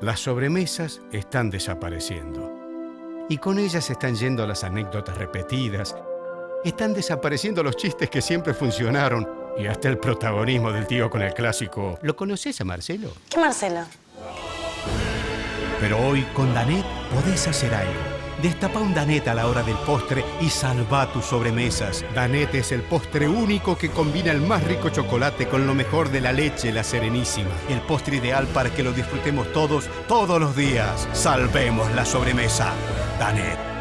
Las sobremesas están desapareciendo. Y con ellas están yendo las anécdotas repetidas. Están desapareciendo los chistes que siempre funcionaron. Y hasta el protagonismo del tío con el clásico. ¿Lo conoces a Marcelo? ¿Qué Marcelo? Pero hoy con Danet podés hacer algo. Destapa un Danet a la hora del postre y salva tus sobremesas. Danet es el postre único que combina el más rico chocolate con lo mejor de la leche, la serenísima. El postre ideal para que lo disfrutemos todos, todos los días. Salvemos la sobremesa. Danet.